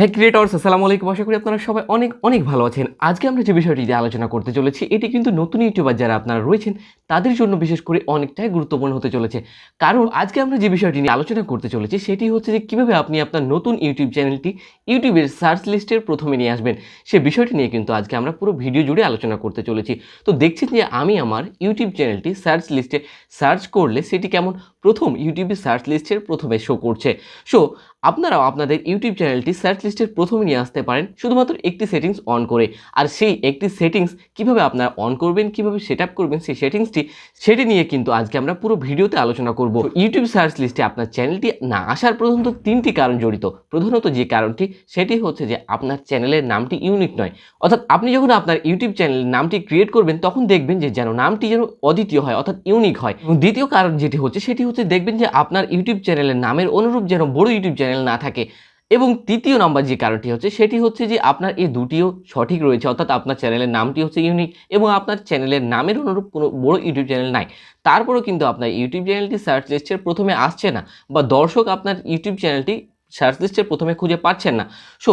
হ্যাঁ ক্রিয়েটর্স আসসালামু আলাইকুম। আশা করি আপনারা সবাই অনেক অনেক ভালো আছেন। আজকে আমরা যে বিষয়টি নিয়ে আলোচনা করতে চলেছি, এটি কিন্তু নতুন ইউটিউবার যারা আপনারা রয়েছেন, তাদের জন্য বিশেষ করে অনেকটাই গুরুত্বপূর্ণ হতে চলেছে। কারণ আজকে আমরা যে বিষয়টি নিয়ে আলোচনা করতে চলেছি, সেটি হচ্ছে যে কীভাবে আপনি আপনার নতুন ইউটিউব চ্যানেলটি ইউটিউবের সার্চ লিস্টের প্রথমে নিয়ে আসবেন। সে বিষয়টি নিয়ে কিন্তু আজকে আমরা পুরো ভিডিও জুড়ে আলোচনা করতে চলেছি। তো দেখছেন যে আমি আমার ইউটিউব চ্যানেলটি সার্চ লিস্টে সার্চ করলে সেটি কেমন? প্রথম ইউটিউবের সার্চ লিস্টের প্রথমে শো করছে। সো আপনারাও আপনাদের ইউটিউব চ্যানেলটি সার্চ লিস্টের প্রথমে নিয়ে আসতে পারেন, শুধুমাত্র একটি সেটিংস অন করে। আর সেই একটি সেটিংস কীভাবে আপনারা অন করবেন, কীভাবে সেট আপ করবেন, সেই সেটিংসটি সেটি নিয়ে কিন্তু আজকে আমরা পুরো ভিডিওতে আলোচনা করব। ইউটিউব সার্চ লিস্টে আপনার চ্যানেলটি না আসার প্রধানত তিনটি কারণ জড়িত। প্রধানত যে কারণটি, সেটি হচ্ছে যে আপনার চ্যানেলের নামটি ইউনিক নয়। অর্থাৎ আপনি যখন আপনার ইউটিউব চ্যানেলের নামটি ক্রিয়েট করবেন, তখন দেখবেন যে যেন নামটি যেন অদ্বিতীয় হয়, অর্থাৎ ইউনিক হয়। দ্বিতীয় কারণ যেটি হচ্ছে, সেটি হচ্ছে দেখবেন যে আপনার ইউটিউব চ্যানেলের নামের অনুরূপ যেন বড় ইউটিউব চ্যানেল না থাকে। এবং তৃতীয় নাম্বার যে কারণটি হচ্ছে, সেটি হচ্ছে যে আপনার এই দুটিও সঠিক রয়েছে, অর্থাৎ আপনার চ্যানেলের নামটি হচ্ছে ইউনিক এবং আপনার চ্যানেলের নামের অনুরূপ কোনো বড় ইউটিউব চ্যানেল নাই। তারপরেও কিন্তু আপনার ইউটিউব চ্যানেলটি সার্চ লিস্টের প্রথমে আসছে না বা দর্শক আপনার ইউটিউব চ্যানেলটি সার্চ লিস্টের প্রথমে খুঁজে পাচ্ছেন না। সো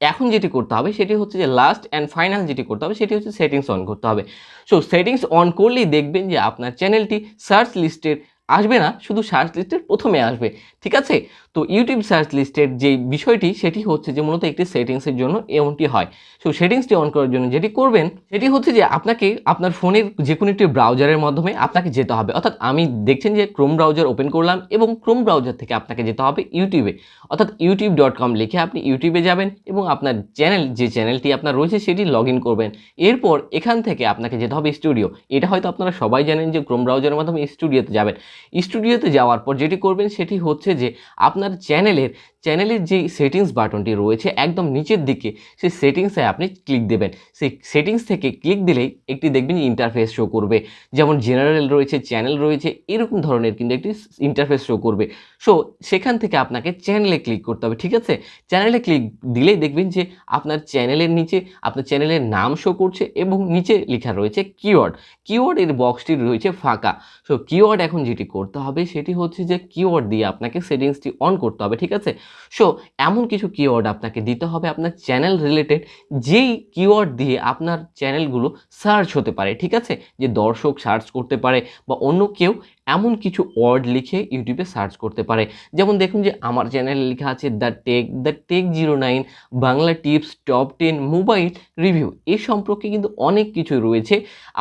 এখন যেটি করতে হবে, সেটি হচ্ছে যে লাস্ট অ্যান্ড ফাইনাল যেটি করতে হবে, সেটি হচ্ছে সেটিংস অন করতে হবে। সো সেটিংস অন করলেই দেখবেন যে আপনার চ্যানেলটি সার্চ লিস্টের আসবে না, শুধু সার্চ লিস্টের প্রথমে আসবে, ঠিক আছে? তো ইউটিউব সার্চ লিস্টের যে বিষয়টি, সেটি হচ্ছে যে মূলত একটি সেটিংসের জন্য এমনটি হয়। সো সেটিংসটি অন করার জন্য যেটি করবেন, সেটি হচ্ছে যে আপনাকে আপনার ফোনের যে কোনো একটি ব্রাউজারের মাধ্যমে আপনাকে যেতে হবে। অর্থাৎ আমি দেখছেন যে ক্রোম ব্রাউজার ওপেন করলাম এবং ক্রোম ব্রাউজার থেকে আপনাকে যেতে হবে ইউটিউবে অর্থাৎ ইউটিউব ডট কম লিখে আপনি ইউটিউবে যাবেন এবং আপনার চ্যানেল যে চ্যানেলটি আপনার রয়েছে, সেটি লগ ইন করবেন। এরপর এখান থেকে আপনাকে যেতে হবে স্টুডিও এটা হয়তো আপনারা সবাই জানেন যে ক্রোম ব্রাউজারের মাধ্যমে স্টুডিওতে যাবেন। স্টুডিওতে যাওয়ার পর যেটি করবেন সেটি হচ্ছে যে আপনার চ্যানেলের চ্যানেলের যে সেটিংস বাটনটি রয়েছে একদম নিচের দিকে, সেই সেটিংসে আপনি ক্লিক দেবেন। সেই সেটিংস থেকে ক্লিক দিলেই একটি দেখবেন ইন্টারফেস শো করবে। যেমন জেনারেল রয়েছে চ্যানেল রয়েছে, এরকম ধরনের কিন্তু একটি ইন্টারফেস শো করবে। সো সেখান থেকে আপনাকে চ্যানেলে ক্লিক করতে হবে, ঠিক আছে? চ্যানেলে ক্লিক দিলেই দেখবেন যে আপনার চ্যানেলের নিচে, আপনার চ্যানেলের নাম শো করছে এবং নিচে লেখা রয়েছে কিওয়ার্ড কিওয়ার্ডের বক্সটি রয়েছে ফাঁকা। সো কিওয়ার্ড এখন যেটি করতে হবে সেটি হচ্ছে যে কিওয়ার্ড দিয়ে আপনাকে সেটিংসটি অন করতে হবে, ঠিক আছে? সো এমন কিছু কিওয়ার্ড আপনাকে দিতে হবে আপনার চ্যানেল রিলেটেড যেই কিওয়ার্ড দিয়ে আপনার চ্যানেলগুলো সার্চ হতে পারে, ঠিক আছে? যে দর্শক সার্চ করতে পারে বা অন্য কেউ এমন কিছু ওয়ার্ড লিখে ইউটিউবে সার্চ করতে পারে। যেমন দেখুন যে আমার চ্যানেলে লেখা আছে the tech the tech zero nine Bangla tips top ten mobile review এই সম্পর্কে কিন্তু অনেক কিছু রয়েছে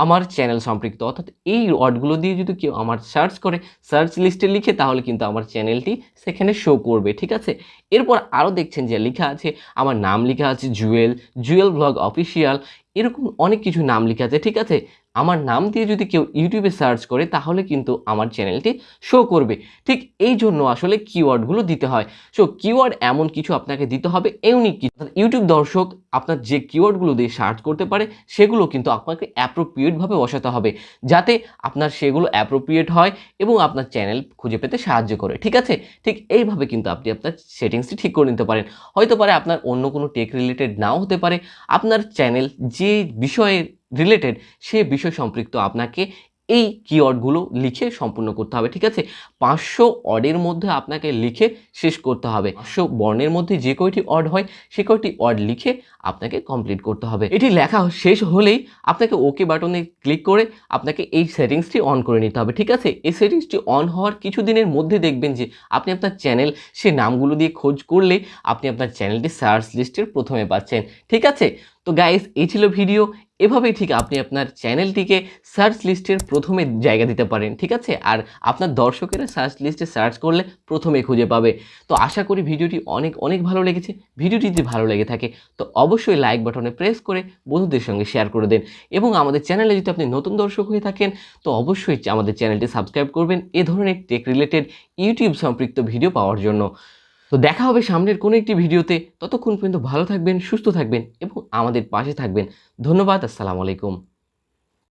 আমার চ্যানেল সম্পৃক্ত অর্থাৎ এই ওয়ার্ডগুলো দিয়ে যদি কেউ আমার সার্চ করে সার্চ লিস্টে লিখে তাহলে কিন্তু আমার চ্যানেলটি সেখানে শো করবে, ঠিক আছে? এরপর আরও দেখছেন যে লেখা আছে, আমার নাম লেখা আছে জুয়েল জুয়েল ব্লগ অফিসিয়াল এরকম অনেক কিছু নাম লেখা আছে, ঠিক আছে? আমার নাম দিয়ে যদি কেউ ইউটিউবে সার্চ করে, তাহলে কিন্তু আমার চ্যানেলটি শো করবে। ঠিক এই জন্য আসলে কিওয়ার্ডগুলো দিতে হয়। সো কিওয়ার্ড এমন কিছু আপনাকে দিতে হবে ইউনিক কিছু। ইউটিউব দর্শক আপনার যে কিওয়ার্ডগুলো দিয়ে সার্চ করতে পারে, সেগুলো কিন্তু আপনাকে অ্যাপ্রোপ্রিয়েটভাবে বসাতে হবে, যাতে আপনার সেগুলো অ্যাপ্রোপ্রিয়েট হয় এবং আপনার চ্যানেল খুঁজে পেতে সাহায্য করে, ঠিক আছে? ঠিক এইভাবে কিন্তু আপনি আপনার সেটিংসটি ঠিক করে নিতে পারেন। হয়তো পারে আপনার অন্য কোনো টেক রিলেটেড নাও হতে পারে। আপনার চ্যানেল যে বিষয়ে রিলেটেড সে বিষয় সম্পৃক্ত আপনাকে এই কিওয়ার্ডগুলো লিখে সম্পূর্ণ করতে হবে ঠিক আছে? পাঁচশো অর্ডের মধ্যে আপনাকে লিখে শেষ করতে হবে। পাঁচশো বর্ণের মধ্যে যে কয়টি অড হয়, সে কয়টি অর্ড লিখে আপনাকে কমপ্লিট করতে হবে। এটি লেখা শেষ হলেই আপনাকে ওকে বাটনে ক্লিক করে আপনাকে এই সেটিংসটি অন করে নিতে হবে, ঠিক আছে? এই সেটিংসটি অন হওয়ার কিছুদিনের মধ্যে দেখবেন যে আপনি আপনার চ্যানেল, সে নামগুলো দিয়ে খোঁজ করলে আপনি আপনার চ্যানেলটি সার্চ লিস্টের প্রথমে পাচ্ছেন, ঠিক আছে? তো গাইস এই ছিল ভিডিও এভাবেই ঠিক আপনি আপনার চ্যানেলটিকে সার্চ লিস্টের প্রথমে জায়গা দিতে পারেন, ঠিক আছে? আর আপনার দর্শকেরা সার্চ লিস্টে সার্চ করলে প্রথমে খুঁজে পাবে। তো আশা করি ভিডিওটি অনেক অনেক ভালো লেগেছে। ভিডিওটি যদি ভালো লেগে থাকে, তো অবশ্যই লাইক বাটনে প্রেস করে বন্ধুদের সঙ্গে শেয়ার করে দেন। এবং আমাদের চ্যানেলে যদি আপনি নতুন দর্শক হয়ে থাকেন, তো অবশ্যই আমাদের চ্যানেলটি সাবস্ক্রাইব করবেন এ ধরনের টেক রিলেটেড ইউটিউব সম্পৃক্ত ভিডিও পাওয়ার জন্য। তো দেখা হবে সামনের কোনো একটি ভিডিওতে। ততক্ষণ পর্যন্ত ভালো থাকবেন, সুস্থ থাকবেন এবং আমাদের পাশে থাকবেন। ধন্যবাদ, আসসালামু আলাইকুম।